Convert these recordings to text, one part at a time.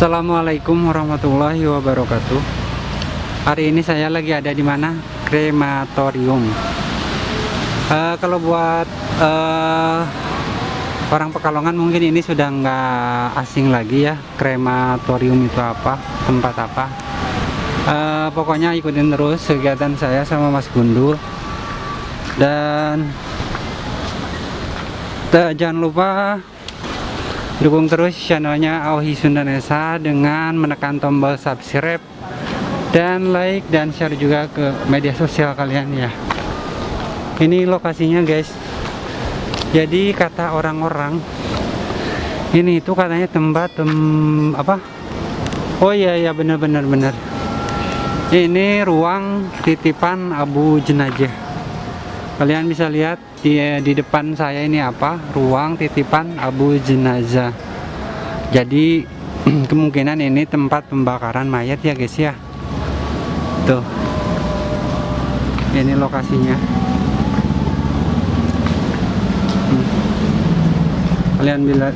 Assalamualaikum warahmatullahi wabarakatuh. Hari ini saya lagi ada di mana? Krematorium. Uh, kalau buat uh, orang Pekalongan mungkin ini sudah nggak asing lagi ya. Krematorium itu apa? Tempat apa? Uh, pokoknya ikutin terus kegiatan saya sama Mas Gundul. Dan jangan lupa Dukung terus channelnya Auhi Sundanesa dengan menekan tombol subscribe dan like dan share juga ke media sosial kalian ya. Ini lokasinya guys. Jadi kata orang-orang ini itu katanya tempat tem, apa? Oh iya ya benar-benar benar. Ini ruang titipan abu jenazah kalian bisa lihat di, di depan saya ini apa? Ruang titipan abu jenazah. Jadi kemungkinan ini tempat pembakaran mayat ya guys ya. Tuh. Ini lokasinya. Hmm. kalian bila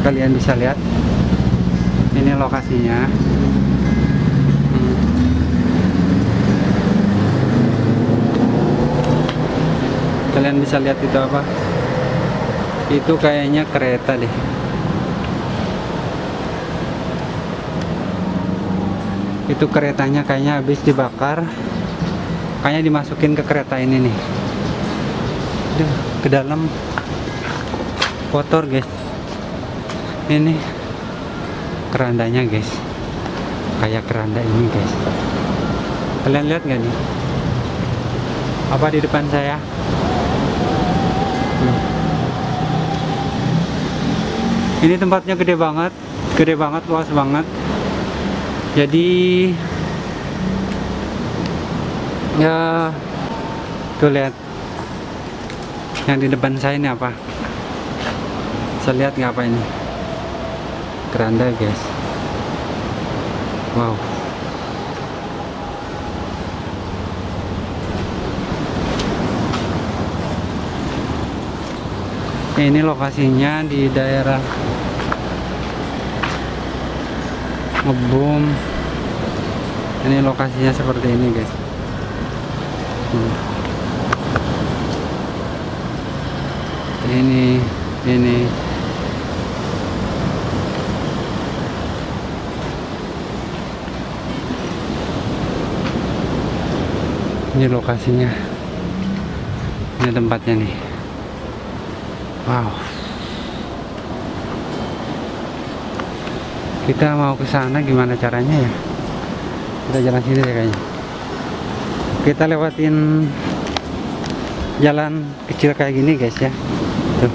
kalian bisa lihat ini lokasinya kalian bisa lihat itu apa? Itu kayaknya kereta deh. Itu keretanya kayaknya habis dibakar. Kayaknya dimasukin ke kereta ini nih. Duh, ke dalam. Kotor guys. Ini kerandanya guys. Kayak keranda ini guys. Kalian lihat nggak nih? Apa di depan saya ini tempatnya gede banget gede banget luas banget. Jadi ya tuh lihat. Yang di depan saya ini apa? Saya lihat nggak apa ini? Keranda guys. Wow ini lokasinya di daerah ngebum. Ini lokasinya seperti ini guys. Hmm. ini ini. Ini lokasinya. Ini tempatnya nih Wow. Kita mau ke sana gimana caranya ya? Kita jalan sini ya kayaknya. Kita lewatin jalan kecil kayak gini guys ya. Tuh.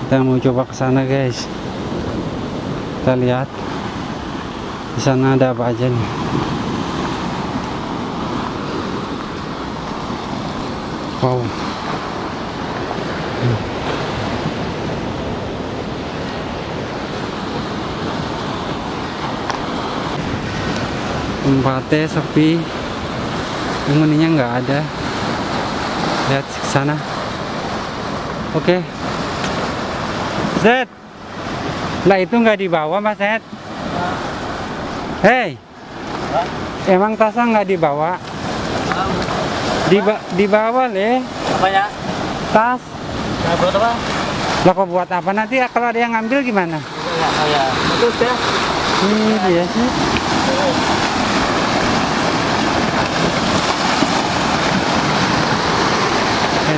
Kita mau coba ke sana guys. Kita lihat di sana ada apa aja nih. Wow. Tempatnya sepi penghuninya nggak ada lihat ke sana oke okay. Z lah itu nggak dibawa mas Z hei emang tasnya nggak dibawa Diba dibawa le apa ya tas Nah, buat apa? Lah kok buat apa nanti ya kalau ada yang ngambil gimana? Ya, oh ya. Terus ya. Ini dia sih.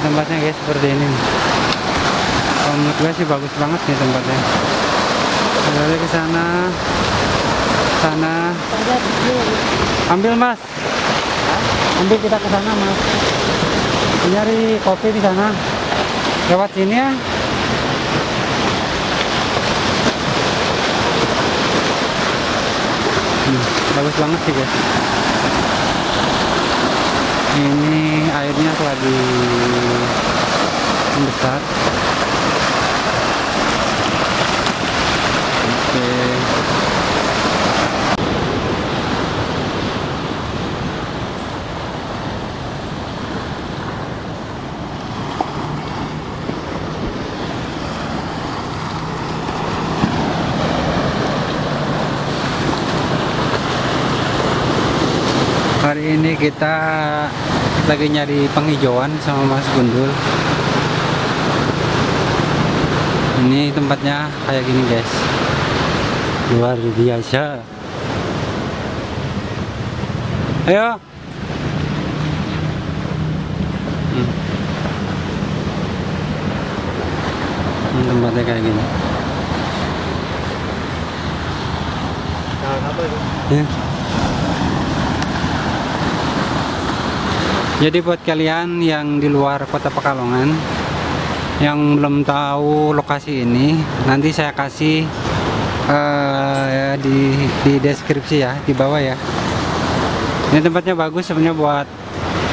Tempatnya guys seperti ini. Kalau menurut gue sih bagus banget nih tempatnya. Lalu ke sana, sana. Ambil mas. Ambil kita ke sana mas. Nyari kopi di sana lewat sini ya hmm, bagus banget sih guys ini airnya lagi membesar kita lagi nyari penghijauan sama Mas Gundul ini tempatnya kayak gini guys luar biasa ayo Hmm. Ini tempatnya kayak gini Nah, apa itu? Ya. Jadi buat kalian yang di luar kota Pekalongan yang belum tahu lokasi ini, nanti saya kasih eh, ya, di di deskripsi ya, di bawah ya. Ini tempatnya bagus sebenarnya buat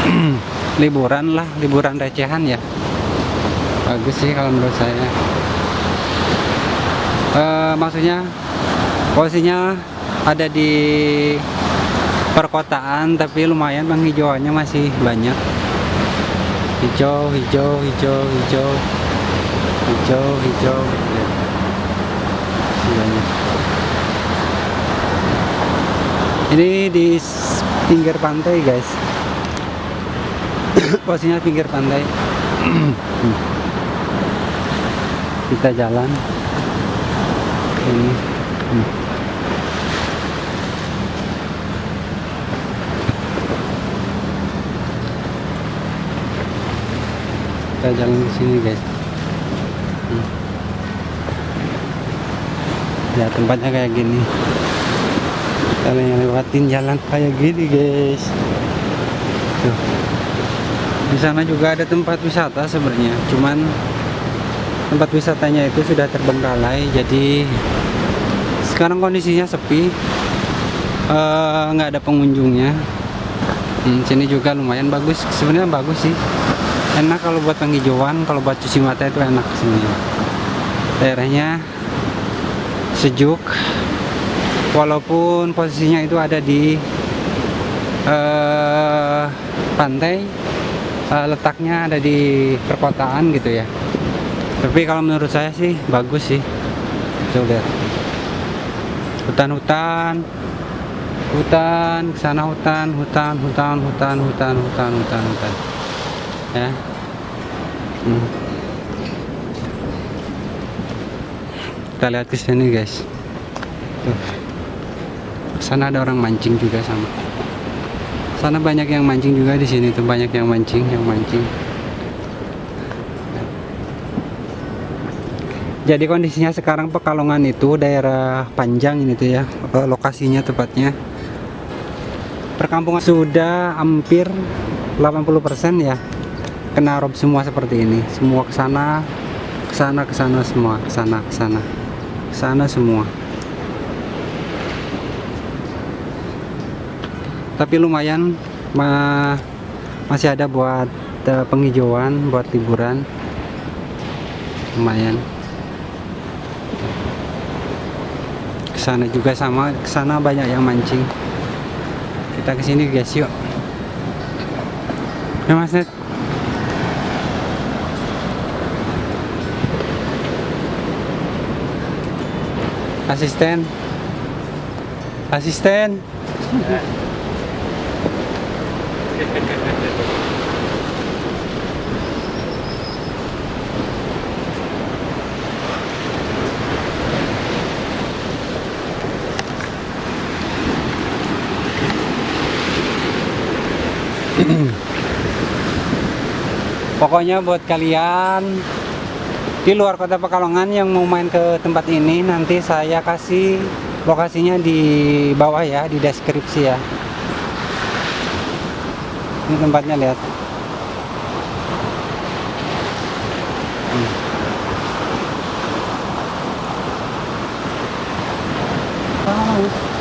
liburan lah, liburan recehan ya. Bagus sih kalau menurut saya. Eh, maksudnya posisinya ada di perkotaan tapi lumayan penghijauannya masih banyak. Hijau hijau hijau hijau. Hijau hijau. Ya. Masih banyak. Ini di pinggir pantai guys. Posisinya pinggir pantai. Kita jalan. Ini. Hmm. Kita jalan ke sini guys. Hmm. ya tempatnya kayak gini. Kalian yang lewatin jalan kayak gini guys. Tuh. di sana juga ada tempat wisata sebenarnya. Cuman tempat wisatanya itu sudah terbengkalai jadi sekarang kondisinya sepi. Eh, nggak ada pengunjungnya. Hmm, sini juga lumayan bagus. Sebenarnya bagus sih enak kalau buat penghijauan kalau buat cuci mata itu enak sini. Daerahnya sejuk walaupun posisinya itu ada di eh, pantai eh, letaknya ada di perkotaan gitu ya. Tapi kalau menurut saya sih bagus sih. Coba lihat. Hutan-hutan hutan sana hutan hutan hutan hutan hutan hutan hutan hutan ya. Hmm. kita lihat ke sini guys. Tuh. Sana ada orang mancing juga sama. Sana banyak yang mancing juga di sini tuh. Banyak yang mancing yang mancing. Jadi kondisinya sekarang Pekalongan itu daerah panjang ini tuh ya eh, lokasinya tepatnya. Perkampungan sudah hampir 80% ya kena rob semua seperti ini. Semua ke sana ke sana ke sana semua ke sana ke sana ke sana semua. Tapi lumayan ma masih ada buat uh, penghijauan buat liburan. Lumayan. Ke sana juga sama ke sana banyak yang mancing. Kita ke sini guys yuk. Ya mas Net asisten. Asisten. Pokoknya buat kalian di luar kota Pekalongan yang mau main ke tempat ini nanti saya kasih lokasinya di bawah ya di deskripsi ya. Ini tempatnya lihat. Hmm.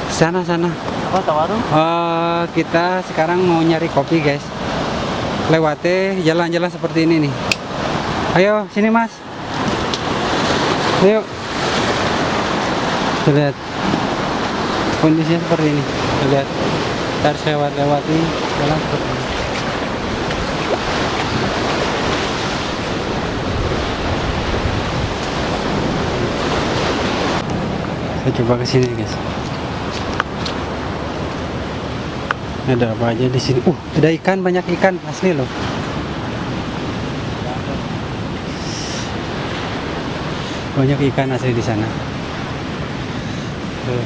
sana sana. Apa tawaru? Eh, kita sekarang mau nyari kopi guys. Lewatnya jalan-jalan seperti ini nih. Ayo sini mas ayo lihat kondisinya seperti ini. Lihat. Harus lewat lewati jalan seperti ini. Saya coba ke sini guys. Ada apa aja di sini? Uh, ada ikan, banyak ikan asli loh. Banyak ikan asli di sana. Tuh.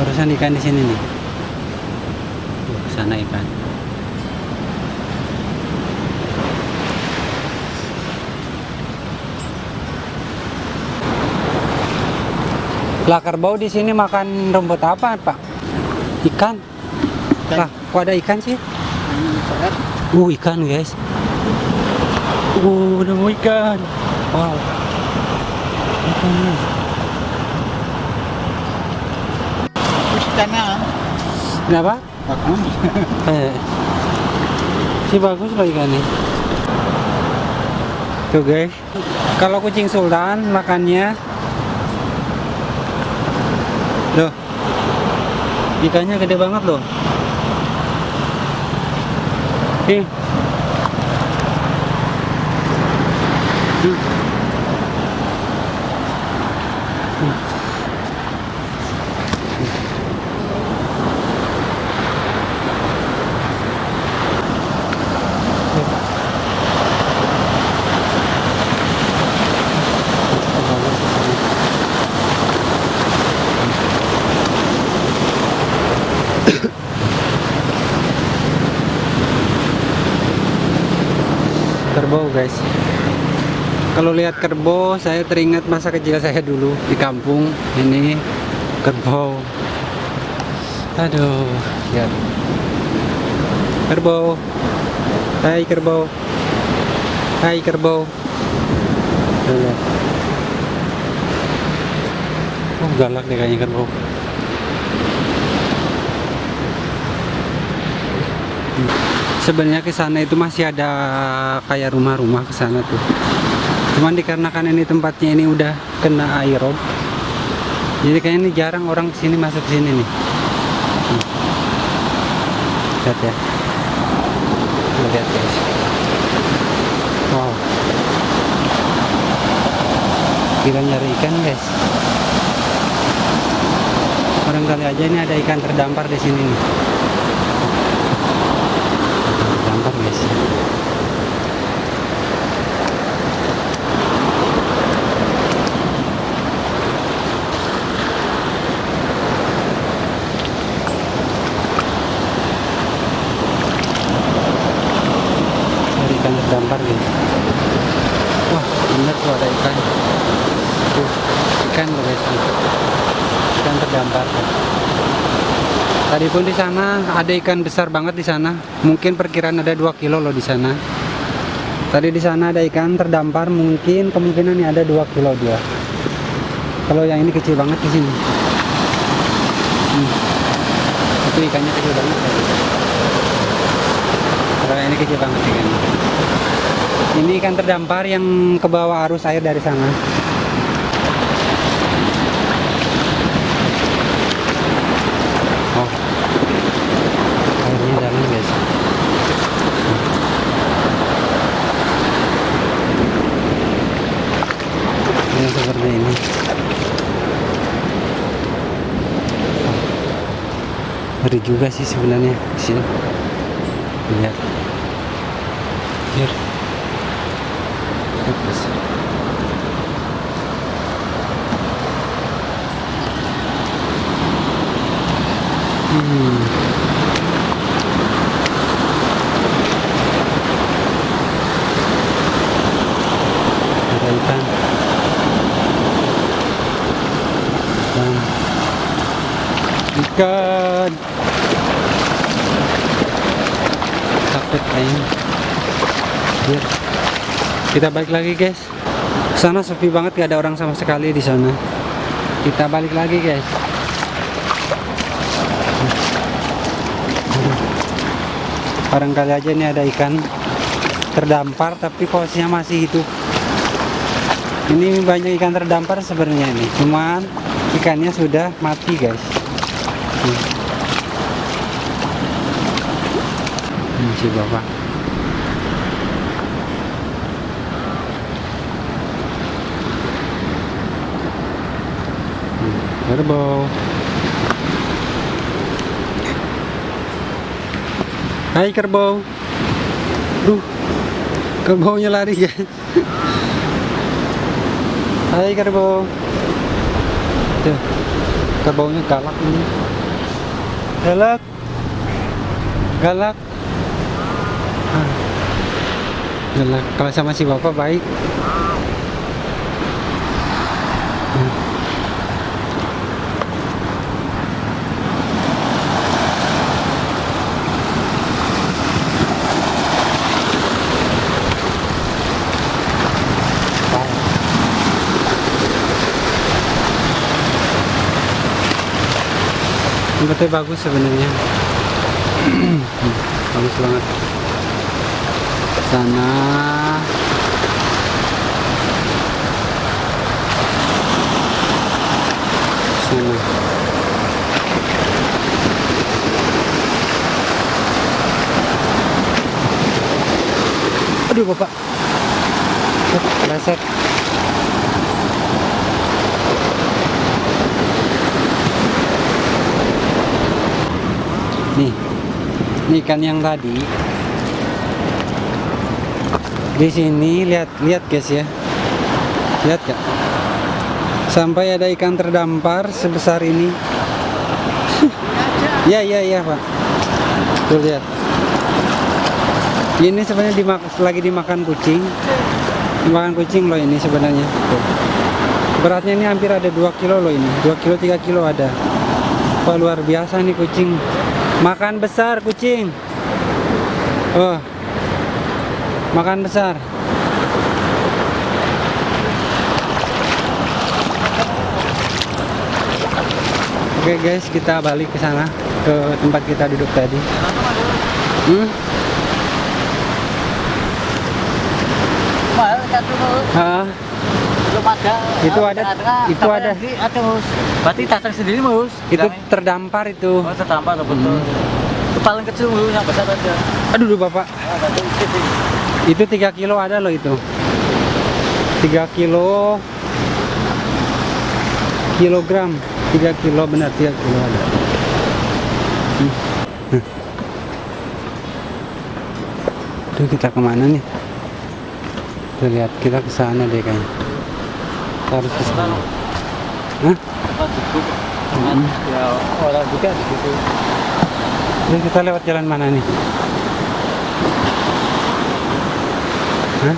Barusan ikan di sini nih. Tuh, sana ikan. Lah kerbau di sini makan rumput apa, Pak? Ikan. Ikan. Lah, kok ada ikan sih? Uh, ikan, guys. Uh, nemu ikan. Wow. Ikan, guys. Ikannya Kenapa? bagus. Eh. Si bagus loh ikannya. Tuh guys. Kalau kucing sultan makannya Loh. Ikannya gede banget loh. Nih. Hmm. Hmm. Kerbau guys. Kalau lihat kerbau saya teringat masa kecil saya dulu di kampung. Ini kerbau. Aduh ya. Kerbau. Hai kerbau. Hai kerbau. Tuh, lihat. oh galak deh kayaknya kerbau sebenarnya ke sana itu masih ada kayak rumah-rumah ke sana tuh. Cuman dikarenakan ini tempatnya ini udah kena aerob. Jadi kayaknya ini jarang orang sini masuk sini nih. Lihat ya. Lihat guys. Wow. Kita nyari ikan guys. Barangkali aja ini ada ikan terdampar di sini nih. Terdampar guys. Cari ikan terdampar guys. Wah, bener tuh ada ikan. Tuh, ikan loh guys. Ikan terdampar. Tadi pun di sana ada ikan besar banget di sana. Mungkin perkiraan ada 2 kilo loh di sana. Tadi di sana ada ikan terdampar, mungkin kemungkinan ini ada 2 kilo dia. Kalau yang ini kecil banget di sini. Hmm. Itu ikannya kecil banget. Kalau ini kecil banget ikannya. Ini ikan terdampar yang ke bawah arus air dari sana. Oh. Airnya dalam guys. Ini seperti ini. Ngeri juga sih sebenarnya sini. Lihat. Bagus. Hmm. Ada ikan. Ikan. Ikan. Takut kayaknya. Biar. Kita balik lagi guys. Sana sepi banget gak ada orang sama sekali di sana. Kita balik lagi guys. Barangkali aja ini ada ikan terdampar tapi posisinya masih hidup. Ini banyak ikan terdampar sebenarnya ini, cuman ikannya sudah mati guys. Hmm. Ini si bapak. kerbau, Hai kerbau. Duh Kerbaunya lari guys. Hai kerbau. Tuh Kerbaunya galak ini. Galak. Galak. Ah. Galak. Kalau sama si bapak baik. Tempatnya bagus sebenarnya. bagus banget. Sana sana. Aduh, Bapak. Leset. Nih, ini ikan yang tadi. Di sini lihat lihat guys ya. Lihat gak? Sampai ada ikan terdampar sebesar ini. Ya ya ya pak. Tuh lihat. Ini sebenarnya dimak lagi dimakan kucing. Dimakan kucing loh ini sebenarnya. Tuh. Beratnya ini hampir ada 2 kilo loh ini. 2 kilo 3 kilo ada. Wah luar biasa nih kucing. Makan besar kucing. Oh. Makan besar. Oke guys, kita balik ke sana ke tempat kita duduk tadi. Hmm? Satu. Ah, Belum ada. Itu ada- itu ada. Ada mus. Berarti datang sendiri mus. itu terdampar itu. Oh terdampar loh betul. Hmm. Itu paling kecil mus yang besar aja. Aduh, duh, Bapak. Ah. Itu 3 kilo ada loh itu. 3 kilo kilogram. 3 kilo benar 3 kilo ada. Hmm. Hmm. Tuh kita ke mana nih? Tuh lihat kita ke sana deh kayaknya. Harus ke sana. Hah? Ya orang juga di situ. Terus kita lewat jalan mana nih? Hah?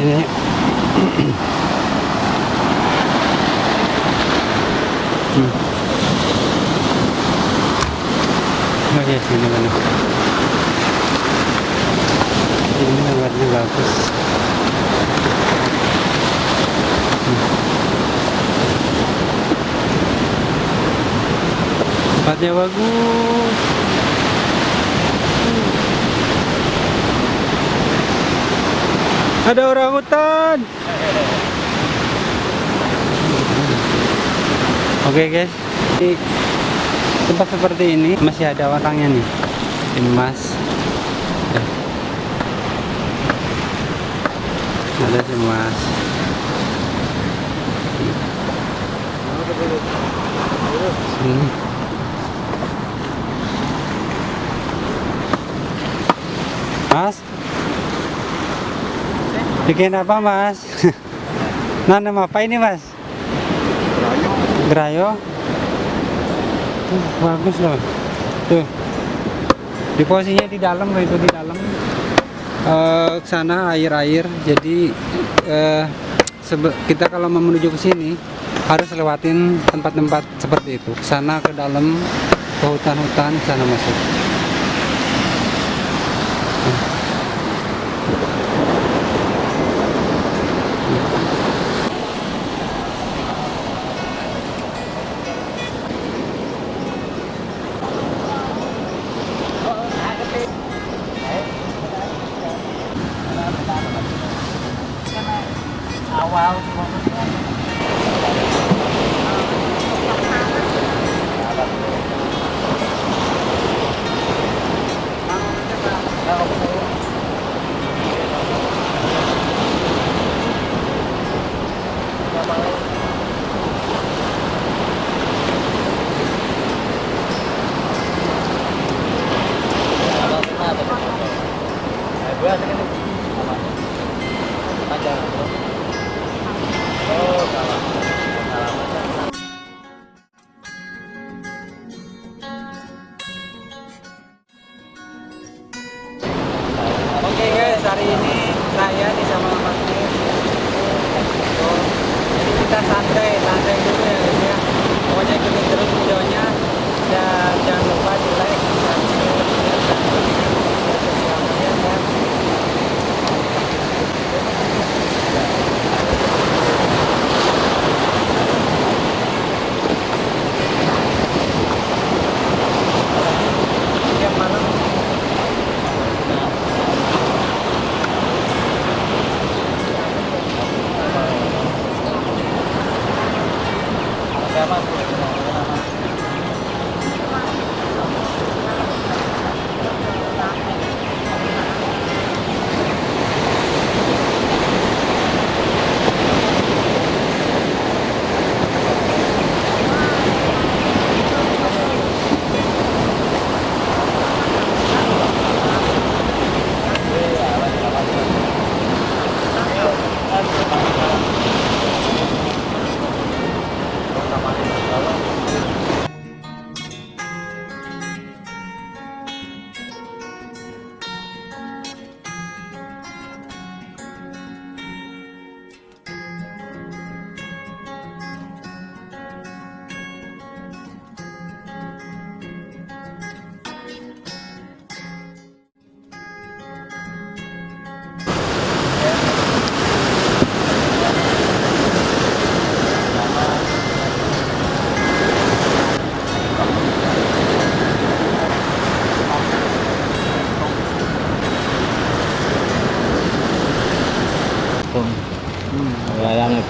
Ini. hmm. Oh ya sini mana? Ini lewatnya bagus. Tempatnya bagus. Ada orang hutan. Oke guys, di tempat seperti ini masih ada orangnya nih, emas. Eh. Ada emas. Sini. Mas, bikin apa mas? Nanam apa ini mas? Gerayo. Tuh, bagus loh. Tuh. Di posisinya di dalam loh itu di dalam. Eh sana air-air. Jadi eh kita kalau mau menuju ke sini harus lewatin tempat-tempat seperti itu. Ke Sana ke dalam ke hutan-hutan sana masuk.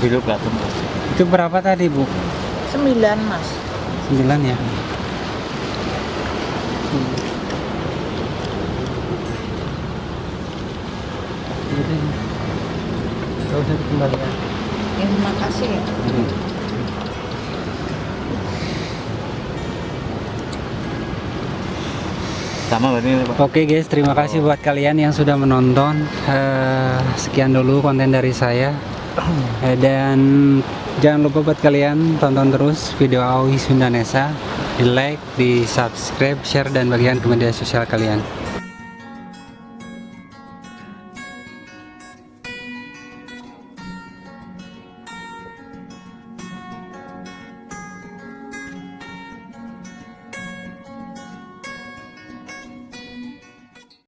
Belatung. itu berapa tadi bu? Sembilan mas. 9 ya Gak usah dikembalikan Ya, terima kasih ya. Sama berarti Pak. Oke guys, terima kasih buat kalian yang sudah menonton. Eh, sekian dulu konten dari saya. Eh, dan jangan lupa buat kalian tonton terus video Aoi Sundanesa, di like, di subscribe, share dan bagian ke media sosial kalian.